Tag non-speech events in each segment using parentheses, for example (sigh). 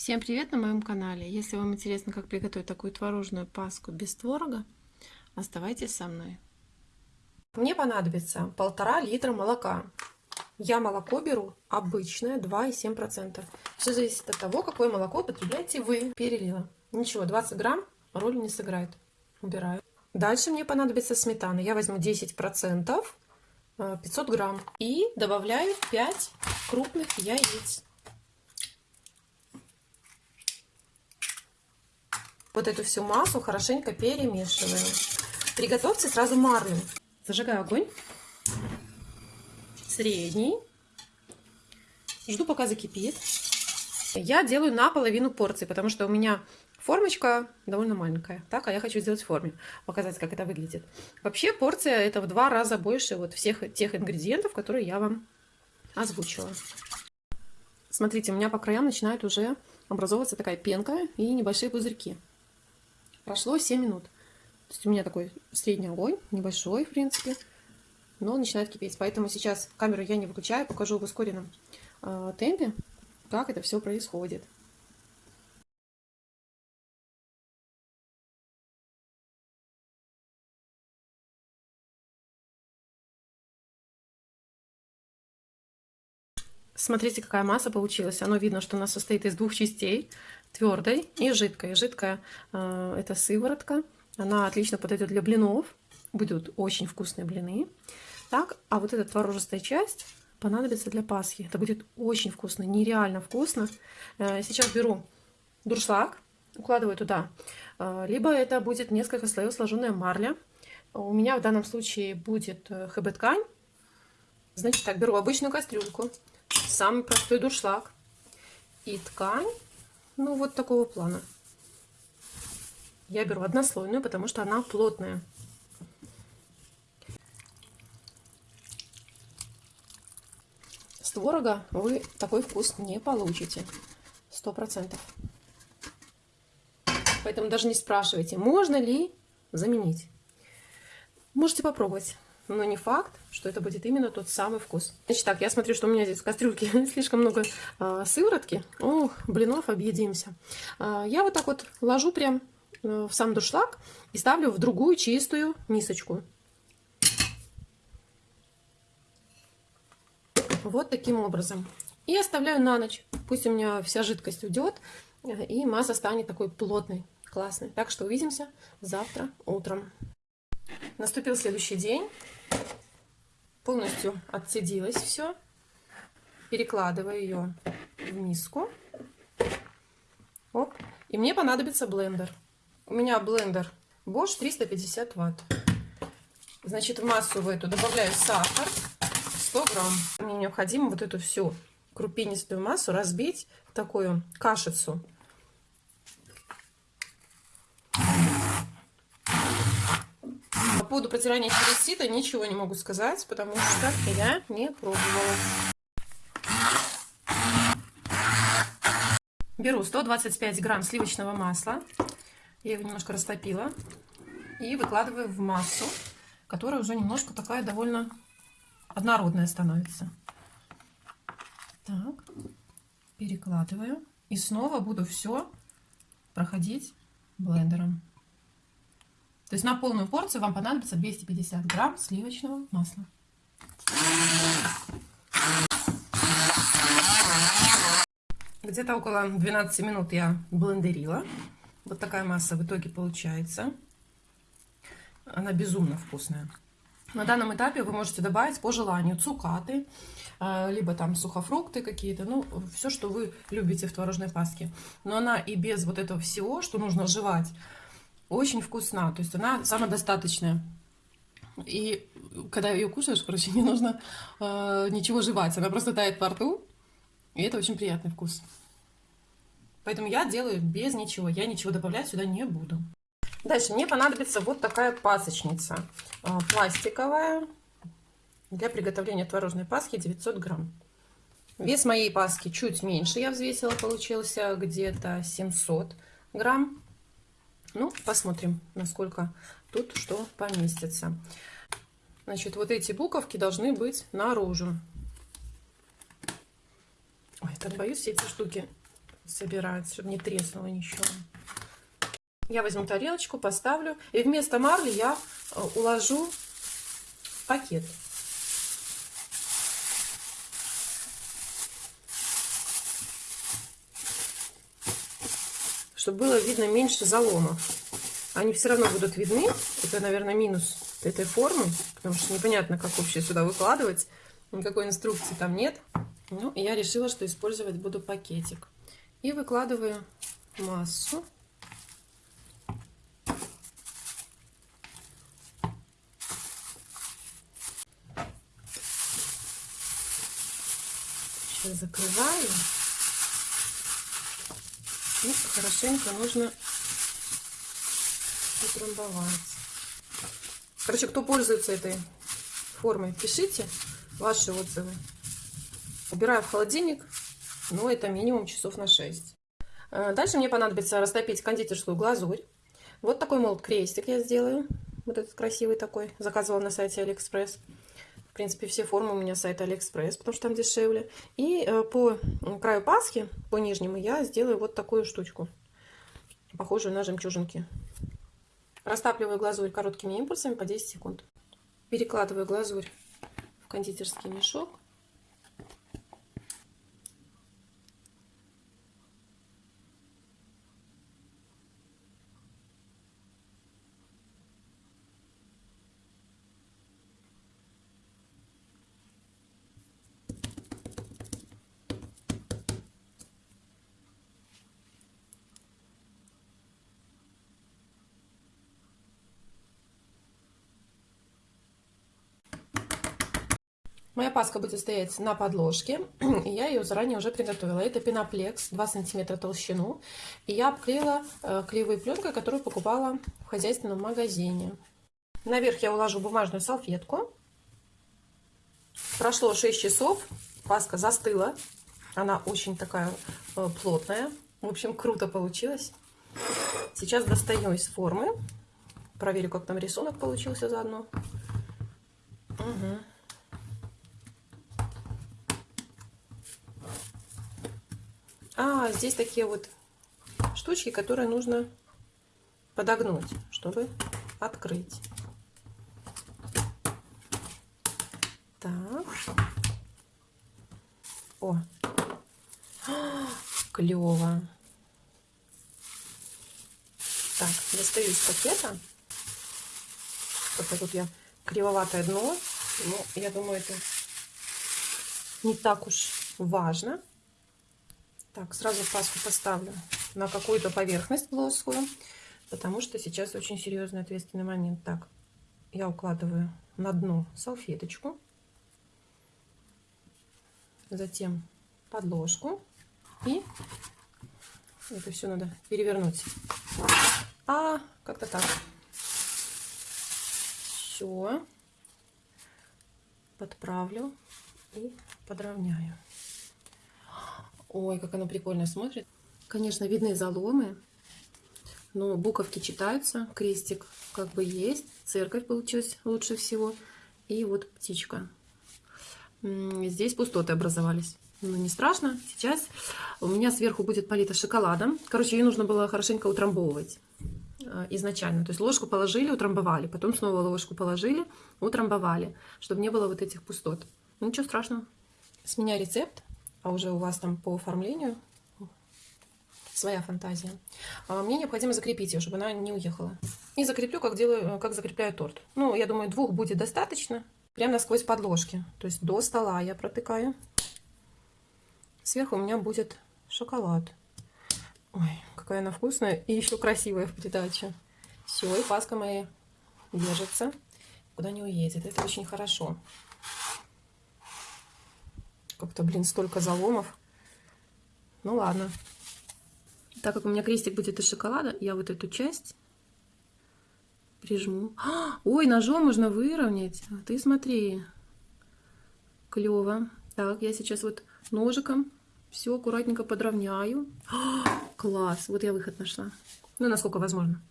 Всем привет на моем канале! Если вам интересно, как приготовить такую творожную паску без творога, оставайтесь со мной. Мне понадобится полтора литра молока. Я молоко беру обычное 2,7%. Все зависит от того, какое молоко потребляете вы. Перелила. Ничего, 20 грамм роли не сыграет. Убираю. Дальше мне понадобится сметана. Я возьму 10%, 500 э, грамм. И добавляю 5 крупных яиц. Вот эту всю массу хорошенько перемешиваем. Приготовьте сразу марлю. Зажигаю огонь. Средний. Жду, пока закипит. Я делаю наполовину порции, потому что у меня формочка довольно маленькая. Так, а я хочу сделать в форме, показать, как это выглядит. Вообще порция это в два раза больше вот всех тех ингредиентов, которые я вам озвучила. Смотрите, у меня по краям начинает уже образовываться такая пенка и небольшие пузырьки. Прошло 7 минут. То есть у меня такой средний огонь, небольшой, в принципе, но начинает кипеть. Поэтому сейчас камеру я не выключаю, покажу в ускоренном э, темпе, как это все происходит. Смотрите, какая масса получилась. Оно видно, что она состоит из двух частей, твердой и жидкой. Жидкая э, это сыворотка. Она отлично подойдет для блинов. Будут очень вкусные блины. Так, а вот эта творожистая часть понадобится для Пасхи. Это будет очень вкусно, нереально вкусно. Э, сейчас беру дуршлаг, укладываю туда. Э, либо это будет несколько слоев сложенная марля. У меня в данном случае будет ХБ-ткань. Значит так, беру обычную кастрюльку, самый простой дуршлаг и ткань, ну вот такого плана. Я беру однослойную, потому что она плотная. С творога вы такой вкус не получите. Сто процентов. Поэтому даже не спрашивайте, можно ли заменить. Можете попробовать но не факт, что это будет именно тот самый вкус. Значит так, я смотрю, что у меня здесь в кастрюльке (laughs) слишком много э, сыворотки. Ох, блинов объедимся. Э, я вот так вот ложу прям э, в сам дуршлаг и ставлю в другую чистую мисочку. Вот таким образом. И оставляю на ночь. Пусть у меня вся жидкость уйдет, э, и масса станет такой плотной, классной. Так что увидимся завтра утром. Наступил следующий день полностью отцедилось все. Перекладываю ее в миску. Оп. И мне понадобится блендер. У меня блендер Bosch 350 ватт. Значит, в массу в эту добавляю сахар 100 грамм. Мне необходимо вот эту всю крупинистую массу разбить в такую кашицу. Поводу протирания через сито ничего не могу сказать, потому что я не пробовала. Беру 125 грамм сливочного масла. Я его немножко растопила. И выкладываю в массу, которая уже немножко такая довольно однородная становится. Так, перекладываю. И снова буду все проходить блендером. То есть на полную порцию вам понадобится 250 грамм сливочного масла. Где-то около 12 минут я блендерила. Вот такая масса в итоге получается. Она безумно вкусная. На данном этапе вы можете добавить по желанию цукаты, э, либо там сухофрукты какие-то, ну, все, что вы любите в творожной паске. Но она и без вот этого всего, что нужно жевать, очень вкусна, то есть она самодостаточная. И когда ее кушаешь, короче, (laughs) не нужно э, ничего жевать, она просто тает во рту, и это очень приятный вкус. Поэтому я делаю без ничего, я ничего добавлять сюда не буду. Дальше мне понадобится вот такая пасочница, э, пластиковая, для приготовления творожной паски 900 грамм. Вес моей паски чуть меньше я взвесила, получился где-то 700 грамм. Ну, посмотрим, насколько тут что поместится. Значит, вот эти буковки должны быть наружу. Ой, так боюсь эти штуки собирать, чтобы не треснуло ничего. Я возьму тарелочку, поставлю. И вместо марли я э, уложу пакет. Чтобы было видно меньше заломов. Они все равно будут видны. Это, наверное, минус этой формы. Потому что непонятно, как вообще сюда выкладывать. Никакой инструкции там нет. Ну, я решила, что использовать буду пакетик. И выкладываю массу. Сейчас закрываю. И хорошенько нужно утрамбовать. Короче, кто пользуется этой формой, пишите ваши отзывы. Убираю в холодильник, но это минимум часов на 6. Э, дальше мне понадобится растопить кондитерскую глазурь. Вот такой молд крестик я сделаю. Вот этот красивый такой. Заказывала на сайте Алиэкспресс. В принципе, все формы у меня с сайта Алиэкспресс, потому что там дешевле. И э, по краю пасхи, по нижнему, я сделаю вот такую штучку. Похожую на жемчужинки. Растапливаю глазурь короткими импульсами по 10 секунд. Перекладываю глазурь в кондитерский мешок. Моя паска будет стоять на подложке, (clears throat) я ее заранее уже приготовила. Это пеноплекс, 2 сантиметра толщину. И я обклеила э, клеевой пленкой, которую покупала в хозяйственном магазине. Наверх я уложу бумажную салфетку. Прошло 6 часов, паска застыла. Она очень такая э, плотная. В общем, круто получилось. Сейчас достаю из формы. Проверю, как там рисунок получился заодно. Угу. А, здесь такие вот штучки, которые нужно подогнуть, чтобы открыть. Так. О, (gasps) клево. Так, достаю из пакета. Только тут я кривоватое дно. Но я думаю, это не так уж важно. Так, сразу паску поставлю на какую-то поверхность плоскую, потому что сейчас очень серьезный ответственный момент. Так, я укладываю на дно салфеточку, затем подложку и это все надо перевернуть. А, как-то так. Все. Подправлю и подровняю. Ой, как оно прикольно смотрит. Конечно, видны заломы, но буковки читаются, крестик как бы есть, церковь получилась лучше всего. И вот птичка. Здесь пустоты образовались. Ну, не страшно. Сейчас у меня сверху будет полита шоколадом. Короче, ее нужно было хорошенько утрамбовывать а, изначально. То есть ложку положили, утрамбовали. Потом снова ложку положили, утрамбовали. Чтобы не было вот этих пустот. Ничего страшного. С меня рецепт а уже у вас там по оформлению своя фантазия. А, мне необходимо закрепить ее, чтобы она не уехала. И закреплю, как делаю, как закрепляю торт. Ну, я думаю, двух будет достаточно. Прямо насквозь подложки. То есть до стола я протыкаю. Сверху у меня будет шоколад. Ой, какая она вкусная. И еще красивая в придаче. Все, и паска моя держится. Куда не уедет. Это очень хорошо. Как-то, блин, столько заломов. Ну ладно. Так как у меня крестик будет из шоколада, я вот эту часть прижму. А, ой, ножом можно выровнять. А ты смотри. Клево. Так, я сейчас вот ножиком все аккуратненько подровняю. А, класс. Вот я выход нашла. Ну, насколько возможно.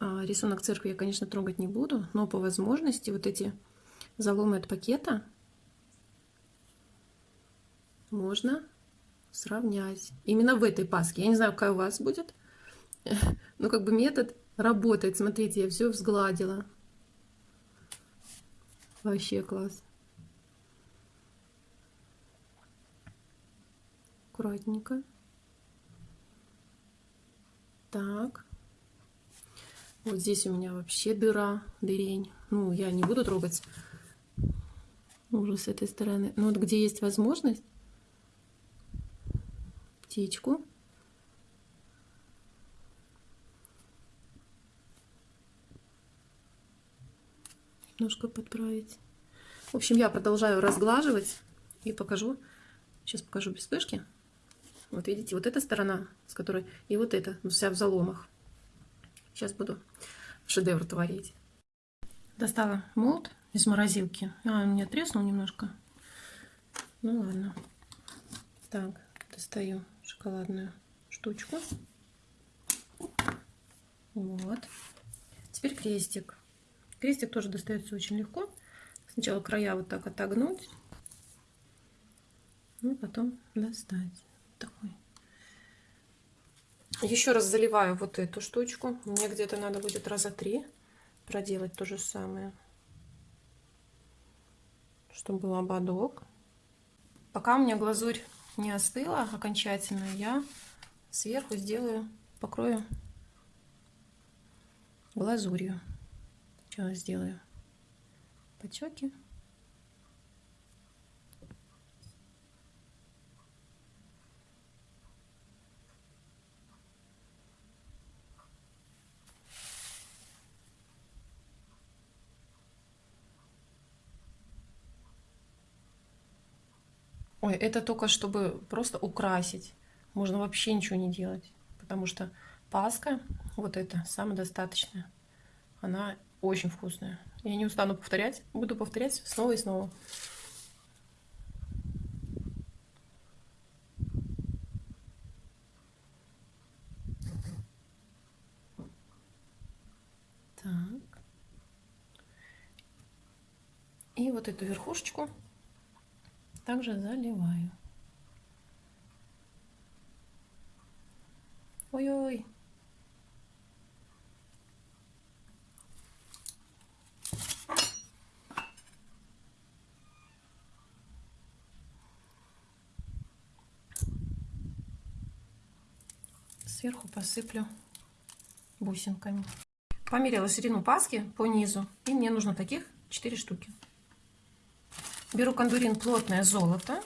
А, рисунок церкви я, конечно, трогать не буду, но по возможности вот эти заломы от пакета можно сравнять. Именно в этой паске. Я не знаю, какая у вас будет. (laughs) Но как бы метод работает. Смотрите, я все взгладила. Вообще класс. Аккуратненько. Так. Вот здесь у меня вообще дыра, дырень. Ну, я не буду трогать уже с этой стороны. Но вот где есть возможность, птичку. Немножко подправить. В общем, я продолжаю разглаживать и покажу. Сейчас покажу без вспышки. Вот видите, вот эта сторона, с которой... И вот эта, вся в заломах. Сейчас буду шедевр творить. Достала молд из морозилки. А, он мне треснул немножко. Ну ладно. Так, достаю шоколадную штучку. Вот. Теперь крестик. Крестик тоже достается очень легко. Сначала края вот так отогнуть. Ну, потом достать. Такой. Еще раз заливаю вот эту штучку. Мне где-то надо будет раза три проделать то же самое. Чтобы был ободок. Пока у меня глазурь не остыла окончательно, я сверху сделаю, покрою глазурью. Сейчас сделаю потеки. Ой, это только чтобы просто украсить. Можно вообще ничего не делать. Потому что паска, вот эта, самодостаточная, она очень вкусная. Я не устану повторять. Буду повторять снова и снова. Так. И вот эту верхушечку также заливаю. Ой-ой. Сверху посыплю бусинками. Померила ширину паски по низу, и мне нужно таких 4 штуки. Беру кондурин плотное золото.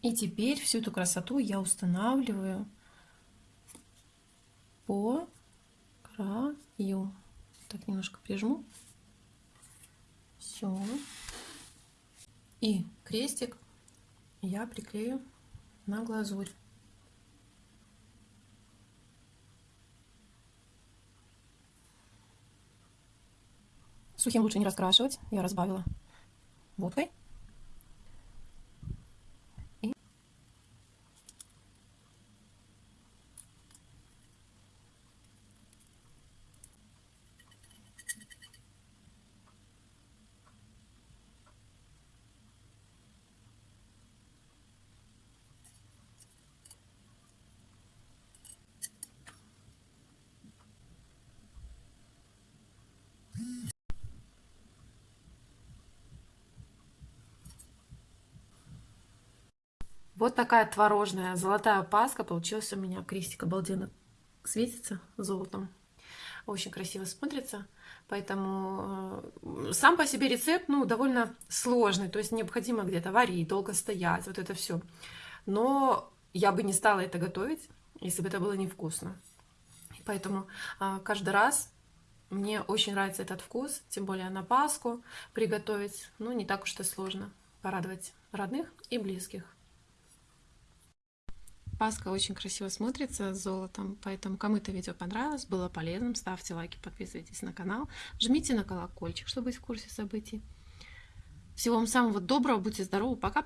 И теперь всю эту красоту я устанавливаю по краю. Так, немножко прижму. Все. И крестик я приклею на глазурь. Сухим лучше не раскрашивать. Я разбавила водкой. Вот такая творожная золотая паска получилась у меня. Крестик обалденно светится золотом. Очень красиво смотрится. Поэтому э, сам по себе рецепт ну, довольно сложный. То есть необходимо где-то варить, долго стоять, вот это все. Но я бы не стала это готовить, если бы это было невкусно. Поэтому э, каждый раз мне очень нравится этот вкус, тем более на Пасху приготовить, ну, не так уж и сложно порадовать родных и близких. Паска очень красиво смотрится с золотом, поэтому кому это видео понравилось, было полезным, ставьте лайки, подписывайтесь на канал, жмите на колокольчик, чтобы быть в курсе событий. Всего вам самого доброго, будьте здоровы, пока-пока.